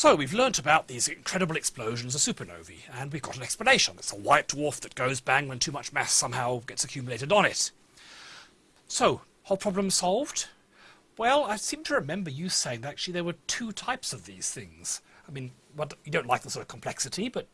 So we've learnt about these incredible explosions of supernovae, and we've got an explanation. It's a white dwarf that goes bang when too much mass somehow gets accumulated on it. So, whole problem solved? Well, I seem to remember you saying that actually there were two types of these things. I mean, what, you don't like the sort of complexity, but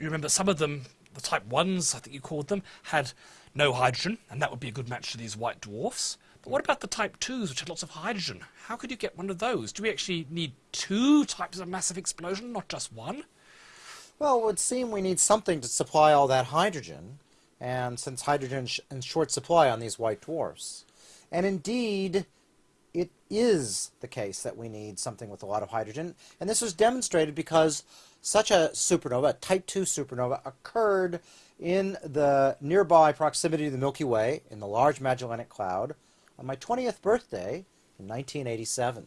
you remember some of them, the type 1s, I think you called them, had no hydrogen, and that would be a good match to these white dwarfs. What about the type 2s, which had lots of hydrogen? How could you get one of those? Do we actually need two types of massive explosion, not just one? Well, it would seem we need something to supply all that hydrogen, and since hydrogen is in short supply on these white dwarfs. And indeed, it is the case that we need something with a lot of hydrogen, and this was demonstrated because such a supernova, a Type 2 supernova, occurred in the nearby proximity of the Milky Way in the Large Magellanic Cloud on my 20th birthday in 1987.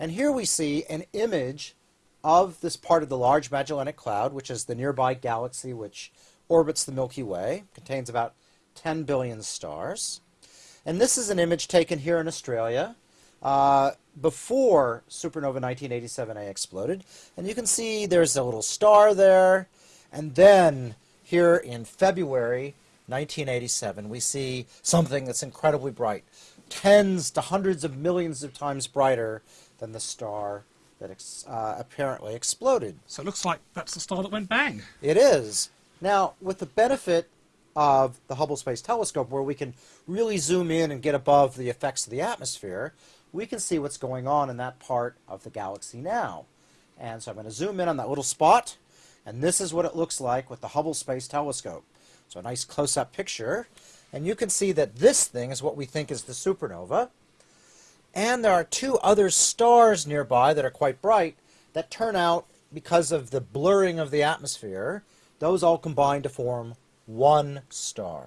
And here we see an image of this part of the Large Magellanic Cloud, which is the nearby galaxy which orbits the Milky Way, contains about 10 billion stars. And this is an image taken here in Australia uh, before supernova 1987A exploded. And you can see there's a little star there. And then here in February 1987, we see something that's incredibly bright, tens to hundreds of millions of times brighter than the star that ex uh, apparently exploded. So it looks like that's the star that went bang. It is. Now, with the benefit of the Hubble Space Telescope, where we can really zoom in and get above the effects of the atmosphere, we can see what's going on in that part of the galaxy now. And so I'm going to zoom in on that little spot, and this is what it looks like with the Hubble Space Telescope. So a nice close-up picture. And you can see that this thing is what we think is the supernova. And there are two other stars nearby that are quite bright that turn out, because of the blurring of the atmosphere, those all combine to form one star.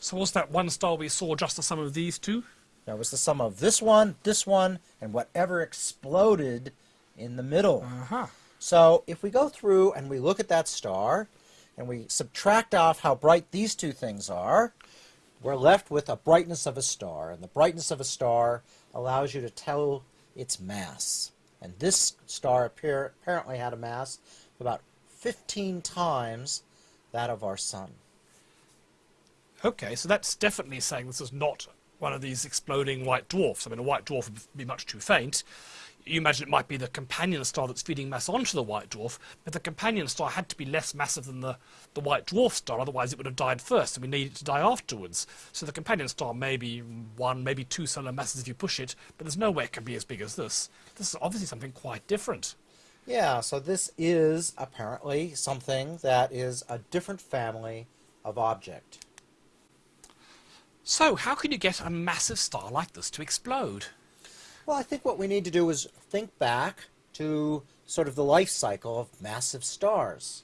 So was that one star we saw just the sum of these two? That was the sum of this one, this one, and whatever exploded in the middle. Uh-huh. So if we go through and we look at that star, and we subtract off how bright these two things are, we're left with a brightness of a star. And the brightness of a star allows you to tell its mass. And this star appear, apparently had a mass about 15 times that of our sun. Okay, so that's definitely saying this is not one of these exploding white dwarfs. I mean, a white dwarf would be much too faint you imagine it might be the companion star that's feeding mass onto the white dwarf, but the companion star had to be less massive than the, the white dwarf star, otherwise it would have died first, and we need it to die afterwards. So the companion star may be one, maybe two solar masses if you push it, but there's no way it can be as big as this. This is obviously something quite different. Yeah, so this is apparently something that is a different family of object. So, how can you get a massive star like this to explode? Well, I think what we need to do is think back to sort of the life cycle of massive stars.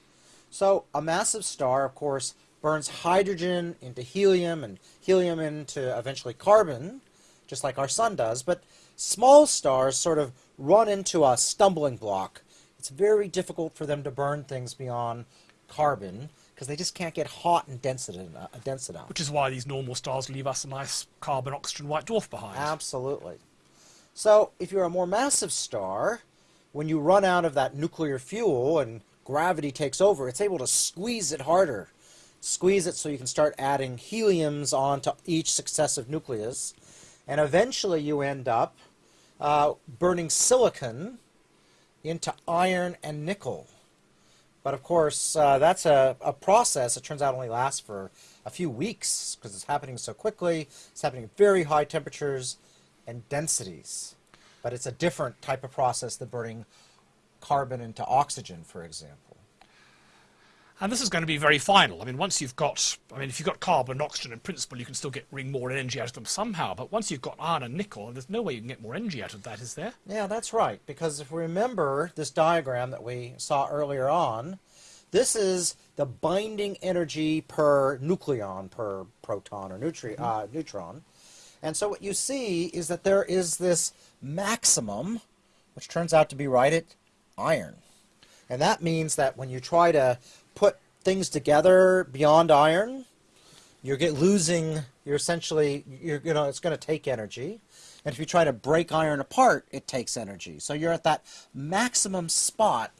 So a massive star, of course, burns hydrogen into helium and helium into eventually carbon, just like our sun does. But small stars sort of run into a stumbling block. It's very difficult for them to burn things beyond carbon because they just can't get hot and dense, uh, dense enough. Which is why these normal stars leave us a nice carbon-oxygen white dwarf behind. Absolutely. So if you're a more massive star, when you run out of that nuclear fuel and gravity takes over, it's able to squeeze it harder. Squeeze it so you can start adding heliums onto each successive nucleus. And eventually you end up uh, burning silicon into iron and nickel. But of course, uh, that's a, a process. It turns out only lasts for a few weeks because it's happening so quickly. It's happening at very high temperatures and densities. But it's a different type of process than burning carbon into oxygen, for example. And this is going to be very final. I mean, once you've got, I mean, if you've got carbon and oxygen, in principle, you can still get wring more energy out of them somehow. But once you've got iron and nickel, there's no way you can get more energy out of that, is there? Yeah, that's right. Because if we remember this diagram that we saw earlier on, this is the binding energy per nucleon, per proton or mm -hmm. uh, neutron. And so what you see is that there is this maximum, which turns out to be right at iron. And that means that when you try to put things together beyond iron, you're get losing. You're essentially you're you know it's going to take energy, and if you try to break iron apart, it takes energy. So you're at that maximum spot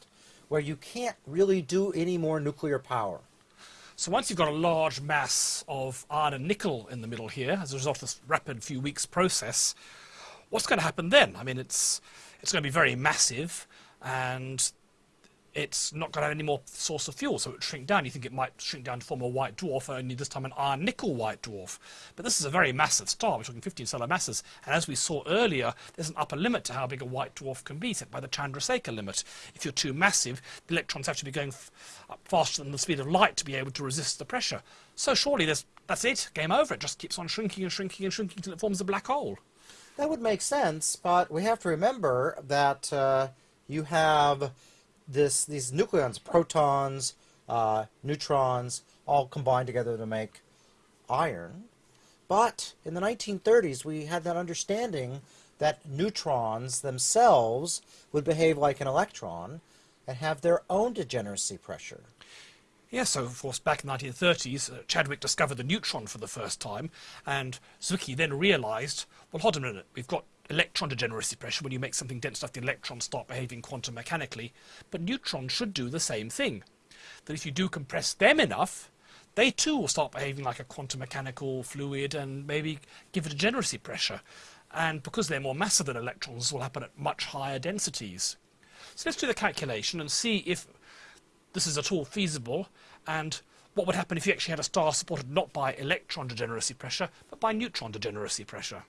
where you can't really do any more nuclear power. So once you've got a large mass of iron and nickel in the middle here, as a result of this rapid few weeks process, what's going to happen then? I mean, it's it's going to be very massive, and it's not going to have any more source of fuel, so it would shrink down. You think it might shrink down to form a white dwarf, only this time an iron nickel white dwarf. But this is a very massive star. We're talking 15 solar masses, and as we saw earlier, there's an upper limit to how big a white dwarf can be, set by the Chandrasekhar limit. If you're too massive, the electrons have to be going faster than the speed of light to be able to resist the pressure. So surely that's it, game over. It just keeps on shrinking and shrinking and shrinking until it forms a black hole. That would make sense, but we have to remember that uh, you have this these nucleons, protons, uh, neutrons, all combined together to make iron. But in the 1930s, we had that understanding that neutrons themselves would behave like an electron and have their own degeneracy pressure. Yes, so of course back in the 1930s, uh, Chadwick discovered the neutron for the first time, and Zwicky then realised, well, hold on a minute, we've got electron degeneracy pressure, when you make something dense enough, the electrons start behaving quantum mechanically. But neutrons should do the same thing. That if you do compress them enough, they too will start behaving like a quantum mechanical fluid and maybe give a degeneracy pressure. And because they're more massive than electrons, this will happen at much higher densities. So let's do the calculation and see if this is at all feasible and what would happen if you actually had a star supported not by electron degeneracy pressure, but by neutron degeneracy pressure.